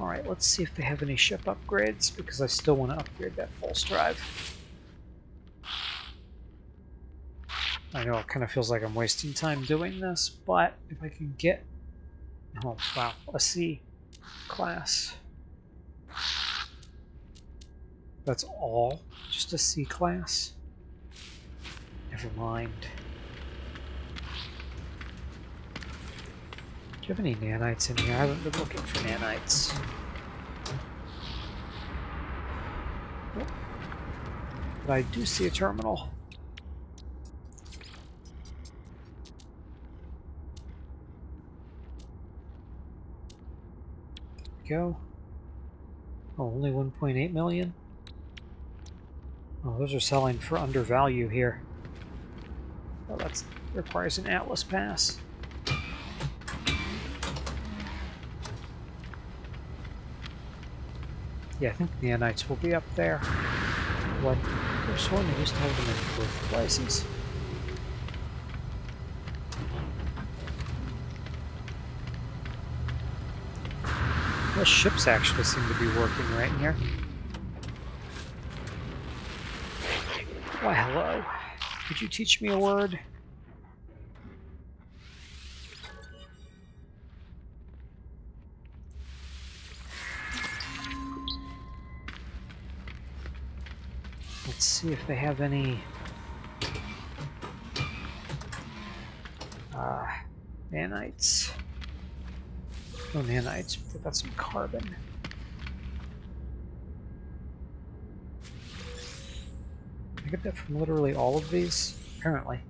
Alright, let's see if they have any ship upgrades, because I still want to upgrade that pulse drive. I know it kind of feels like I'm wasting time doing this, but if I can get... Oh, wow, a C class. That's all? Just a C class? Never mind. You have any nanites in here? I haven't been looking for nanites. But I do see a terminal. go. Oh, only 1.8 million? Oh, those are selling for undervalue here. Oh, that requires an Atlas pass. Yeah, I think nanites will be up there. What? There's one they used to have them in both places. The ships actually seem to be working right here. Why, hello. Could you teach me a word? See if they have any... Uh, nanites. No nanites, but they've got some carbon. I get that from literally all of these? Apparently.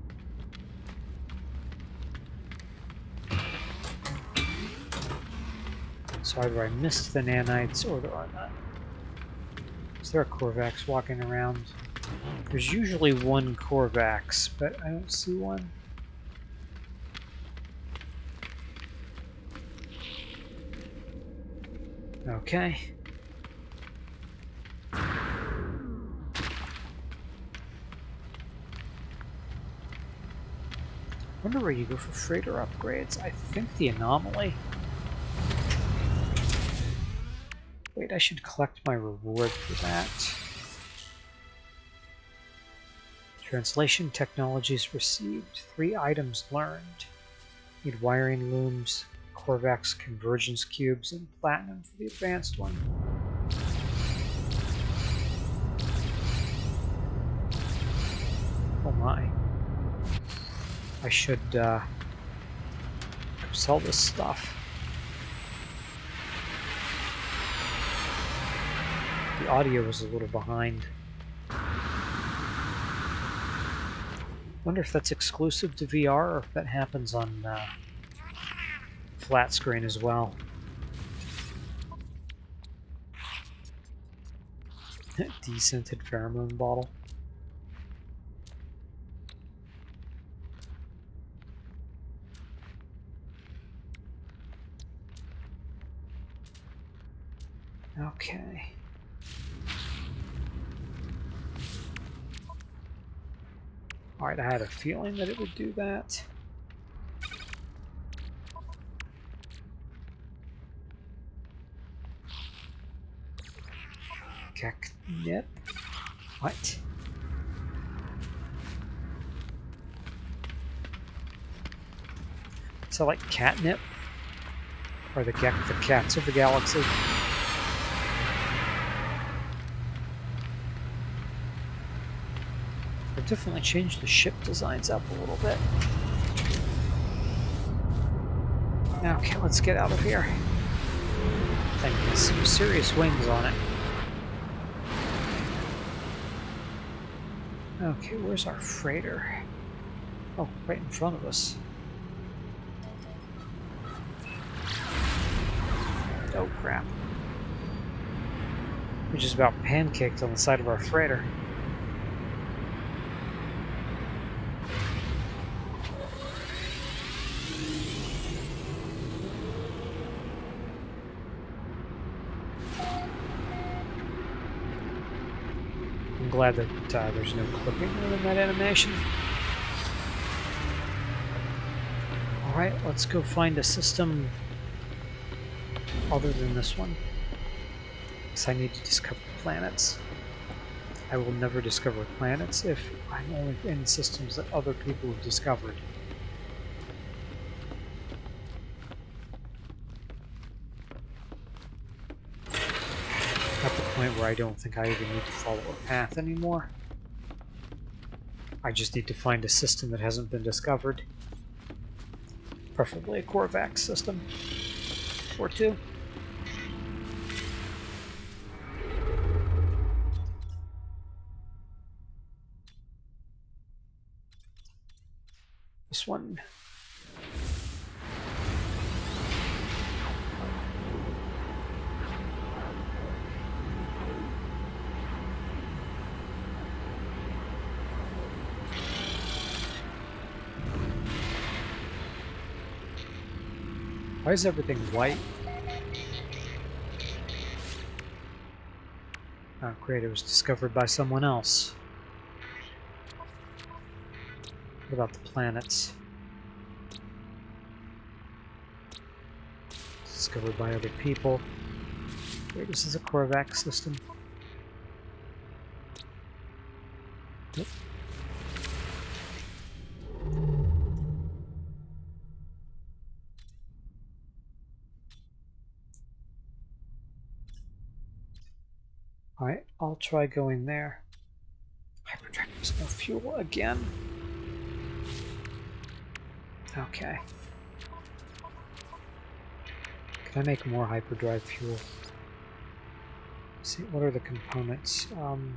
So either I missed the nanites or there are none. Is there a Korvax walking around? There's usually one Korvax, but I don't see one. Okay. wonder where you go for freighter upgrades. I think the anomaly. Wait, I should collect my reward for that. Translation technologies received. Three items learned. Need wiring looms, Korvax convergence cubes and platinum for the advanced one. Oh my. I should uh, sell this stuff. The audio was a little behind. Wonder if that's exclusive to VR or if that happens on uh, flat screen as well. Descented pheromone bottle. Okay. Alright, I had a feeling that it would do that. Catnip? What? So like catnip? Or the, the cats of the galaxy? Definitely changed the ship designs up a little bit. Okay, let's get out of here. Thing has some serious wings on it. Okay, where's our freighter? Oh, right in front of us. Oh crap. We just about pancaked on the side of our freighter. Glad that uh, there's no clipping in that animation. Alright, let's go find a system other than this one. Because I need to discover planets. I will never discover planets if I'm only in systems that other people have discovered. At the point where I don't think I even need to follow a path anymore. I just need to find a system that hasn't been discovered. Preferably a Korvax system. Or two. This one. Why is everything white? Oh great, it was discovered by someone else. What about the planets? Discovered by other people. Wait, this is a Korvax system. Yep. I'll try going there. Hyperdrive, there's no fuel again. Okay. Can I make more hyperdrive fuel? Let's see, what are the components? Um,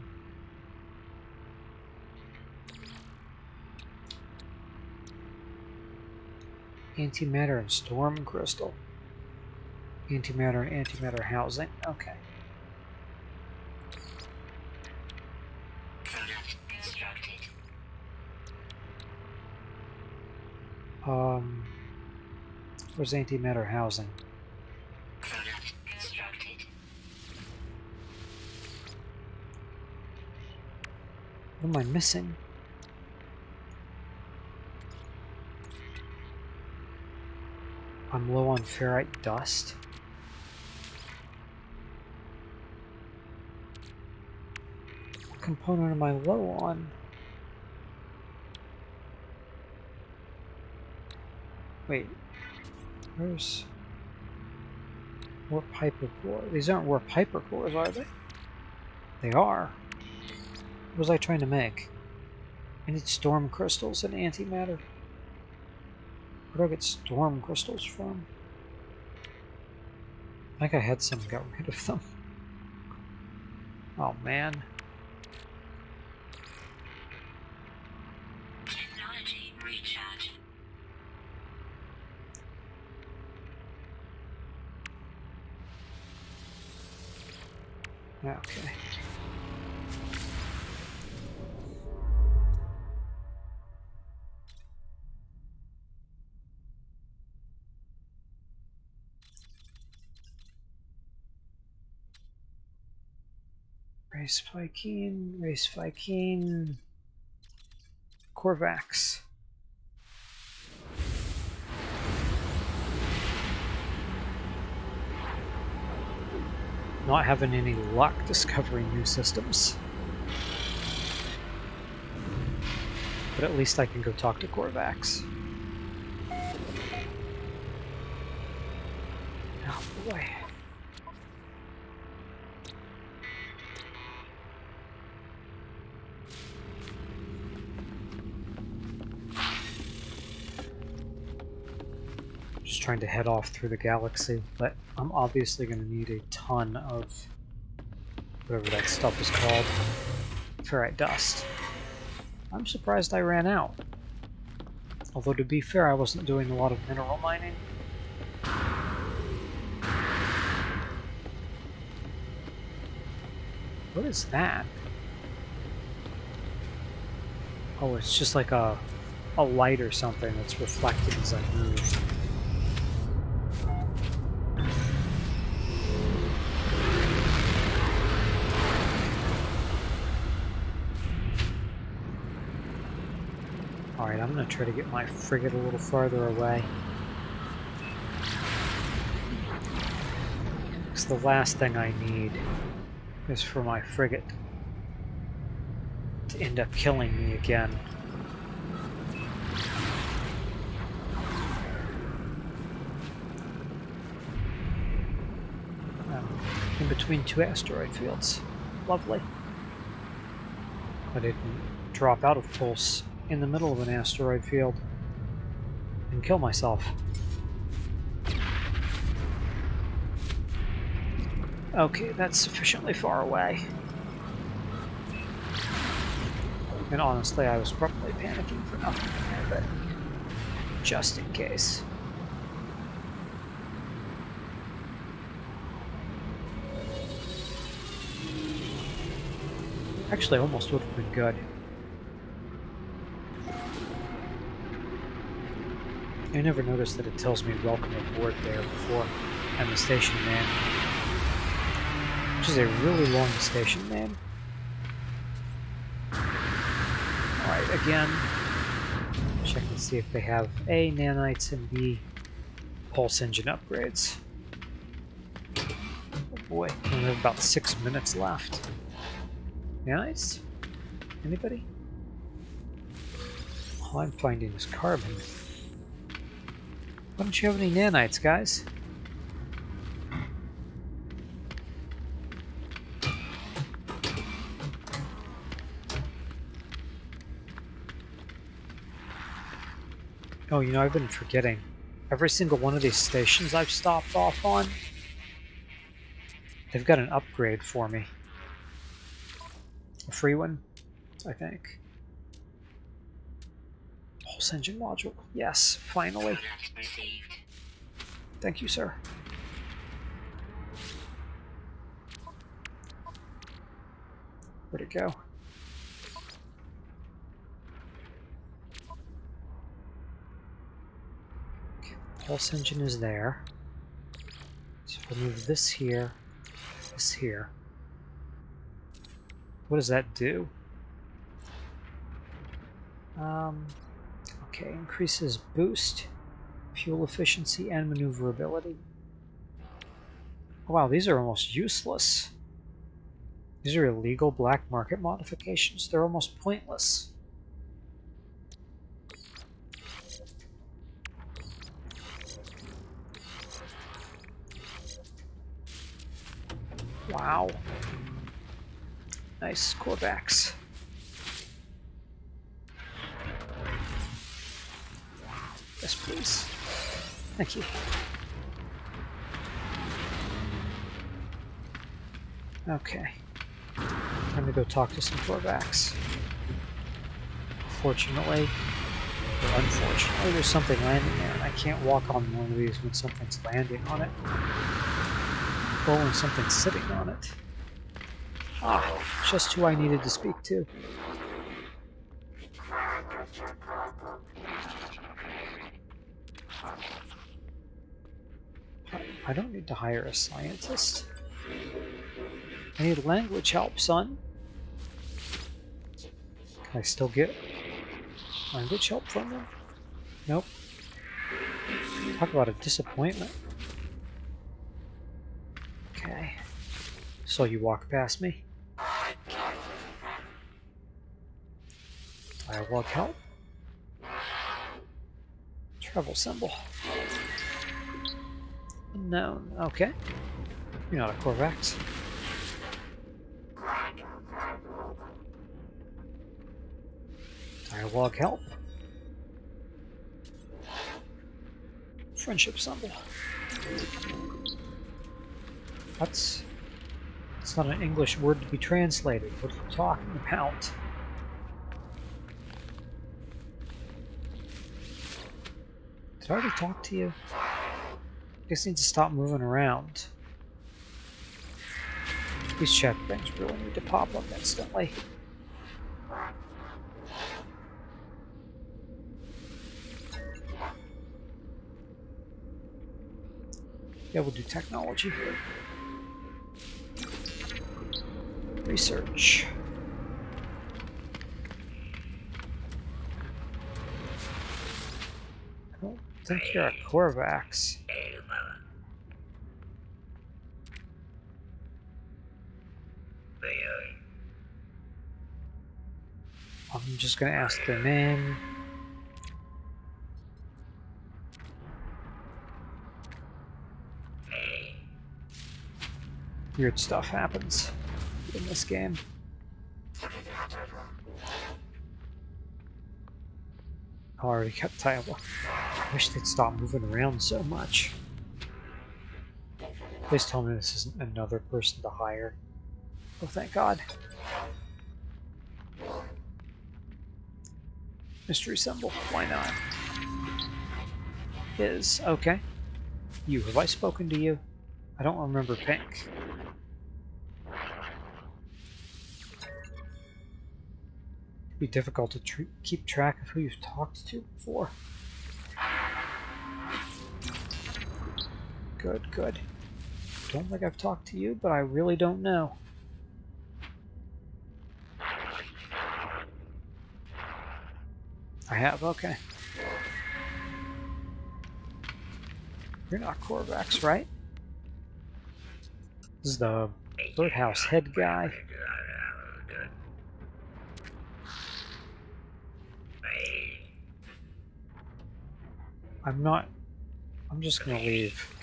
antimatter and storm crystal. Antimatter and antimatter housing. Okay. Um, where's antimatter housing? What am I missing? I'm low on ferrite dust. What component am I low on? Wait, where's warp Piper core? These aren't warp hypercores, are they? They are. What was I trying to make? I need storm crystals and antimatter. Where do I get storm crystals from? I think I had some, got rid of them. Oh man. Race Vy'keen, Race Vy'keen, Korvax. not having any luck discovering new systems. But at least I can go talk to Korvax. Oh boy. Trying to head off through the galaxy, but I'm obviously going to need a ton of whatever that stuff is called. Ferrite dust. I'm surprised I ran out. Although to be fair, I wasn't doing a lot of mineral mining. What is that? Oh, it's just like a, a light or something that's reflecting as I move. I'm going to try to get my frigate a little farther away. Because the last thing I need is for my frigate to end up killing me again. Um, in between two asteroid fields. Lovely. I didn't drop out of pulse in the middle of an asteroid field and kill myself. Okay, that's sufficiently far away. And honestly, I was probably panicking for nothing there, but just in case. Actually, almost would have been good. I never noticed that it tells me welcome aboard there before and the station man. Which is a really long station name. Alright, again, check and see if they have A, nanites, and B, pulse engine upgrades. Oh boy, we have about six minutes left. Nanites? Anybody? All I'm finding is carbon. Why don't you have any nanites, guys? Oh, you know, I've been forgetting. Every single one of these stations I've stopped off on, they've got an upgrade for me. A free one, I think. Pulse engine module. Yes, finally. Thank you, sir. Where'd it go? pulse engine is there. So we'll move this here, this here. What does that do? Um, okay, increases boost, fuel efficiency, and maneuverability. wow, these are almost useless. These are illegal black market modifications. They're almost pointless. Wow. Nice Korvax. Thank you. Okay. Time to go talk to some Korvax. Fortunately, or unfortunately, there's something landing there, and I can't walk on one of these when something's landing on it and something's sitting on it. Ah, just who I needed to speak to. I don't need to hire a scientist. I need language help, son. Can I still get language help from them? Nope. Talk about a disappointment. Okay. So you walk past me. Dialogue help. Travel symbol. Unknown. Okay. You're not a Korvax. Dialogue help. Friendship symbol. That's... It's not an English word to be translated. What are you talking about? Did I already talk to you? I need to stop moving around. These check things really need to pop up instantly. Yeah, we'll do technology. Here. Research. I don't think you're a Korvax. Just going to ask their name. Weird stuff happens in this game. I already kept title. I wish they'd stop moving around so much. Please tell me this isn't another person to hire. Oh, thank God. Mystery symbol. Why not? Is. Okay. You. Have I spoken to you? I don't remember Pink. It'd be difficult to tr keep track of who you've talked to before. Good, good. Don't think I've talked to you, but I really don't know. I have, okay. You're not Korvax, right? This is the birdhouse head guy. I'm not... I'm just gonna leave.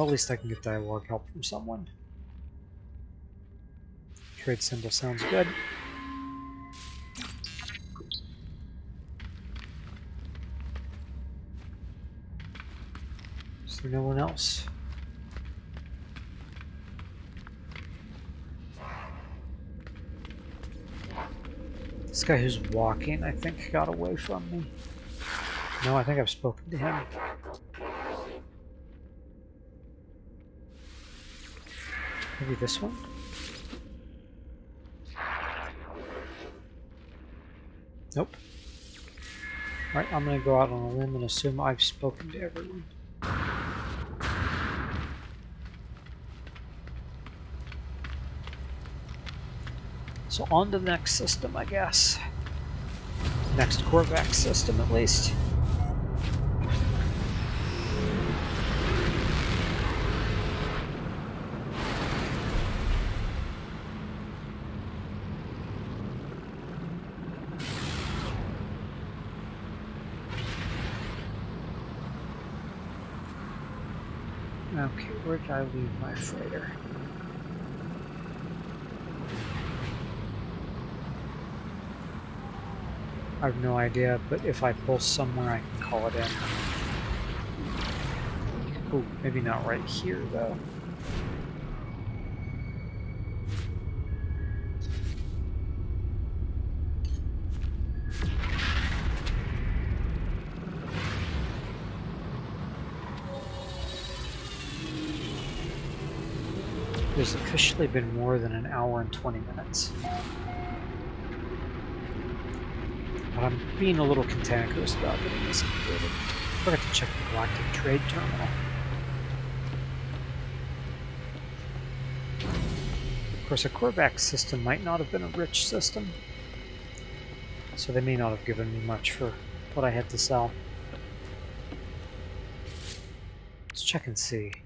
Well, at least I can get dialogue help from someone. Trade symbol sounds good. Is there no one else? This guy who's walking, I think, got away from me. No, I think I've spoken to him. Maybe this one? Nope. Alright, I'm gonna go out on a limb and assume I've spoken to everyone. So on to the next system, I guess. Next Korvax system, at least. Okay, where did I leave my freighter? I have no idea, but if I pull somewhere, I can call it in. Oh, maybe not right here, though. There's officially been more than an hour and 20 minutes. But I'm being a little cantankerous about getting this completed. I forgot to check the Galactic Trade Terminal. Of course, a Korvax system might not have been a rich system, so they may not have given me much for what I had to sell. Let's check and see.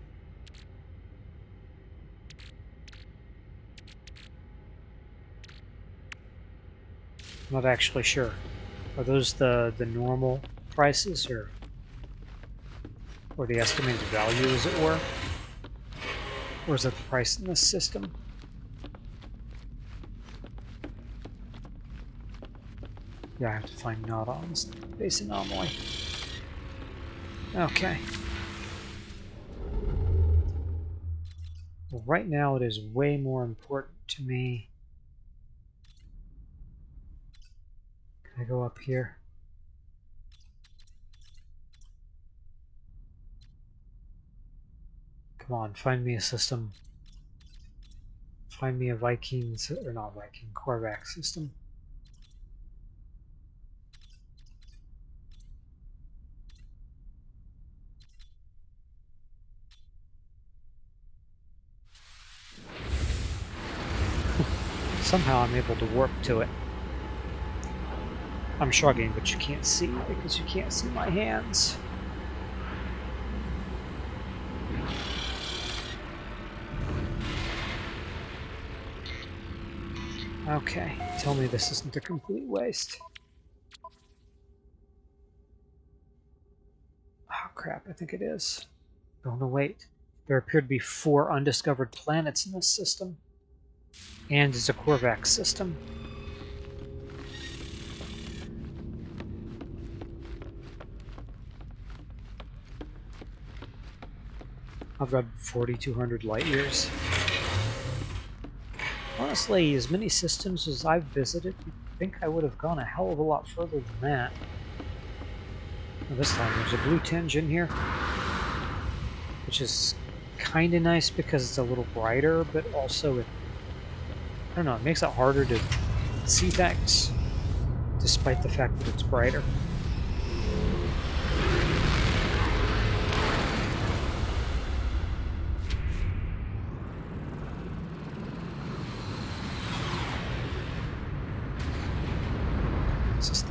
I'm not actually sure. Are those the, the normal prices or or the estimated value as it were? Or is it the price in this system? Yeah, I have to find this base anomaly. Okay. Well, right now it is way more important to me I go up here? Come on, find me a system. Find me a Viking, or not Viking, Korvax system. Somehow I'm able to warp to it. I'm shrugging, but you can't see because you can't see my hands. Okay, tell me this isn't a complete waste. Oh crap, I think it is. Oh no, wait. There appear to be four undiscovered planets in this system. And it's a Korvax system. I've got 4,200 light years. Honestly, as many systems as I've visited, you'd think I would have gone a hell of a lot further than that. Well, this time there's a blue tinge in here, which is kind of nice because it's a little brighter, but also it, I don't know, it makes it harder to see things, despite the fact that it's brighter.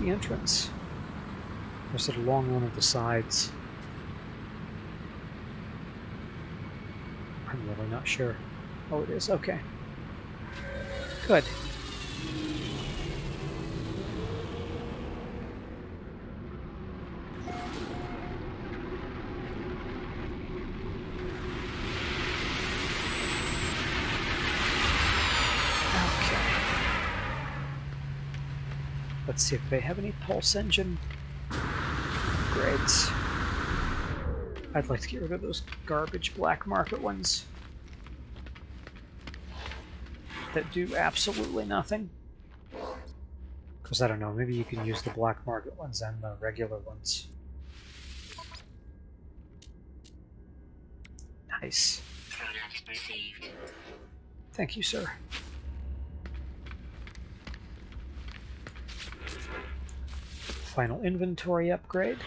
The entrance? Or is it along one of the sides? I'm really not sure. Oh, it is. Okay. Good. Let's see if they have any pulse engine Great. I'd like to get rid of those garbage black market ones that do absolutely nothing. Because I don't know, maybe you can use the black market ones and the regular ones. Nice. Thank you, sir. Final inventory upgrade.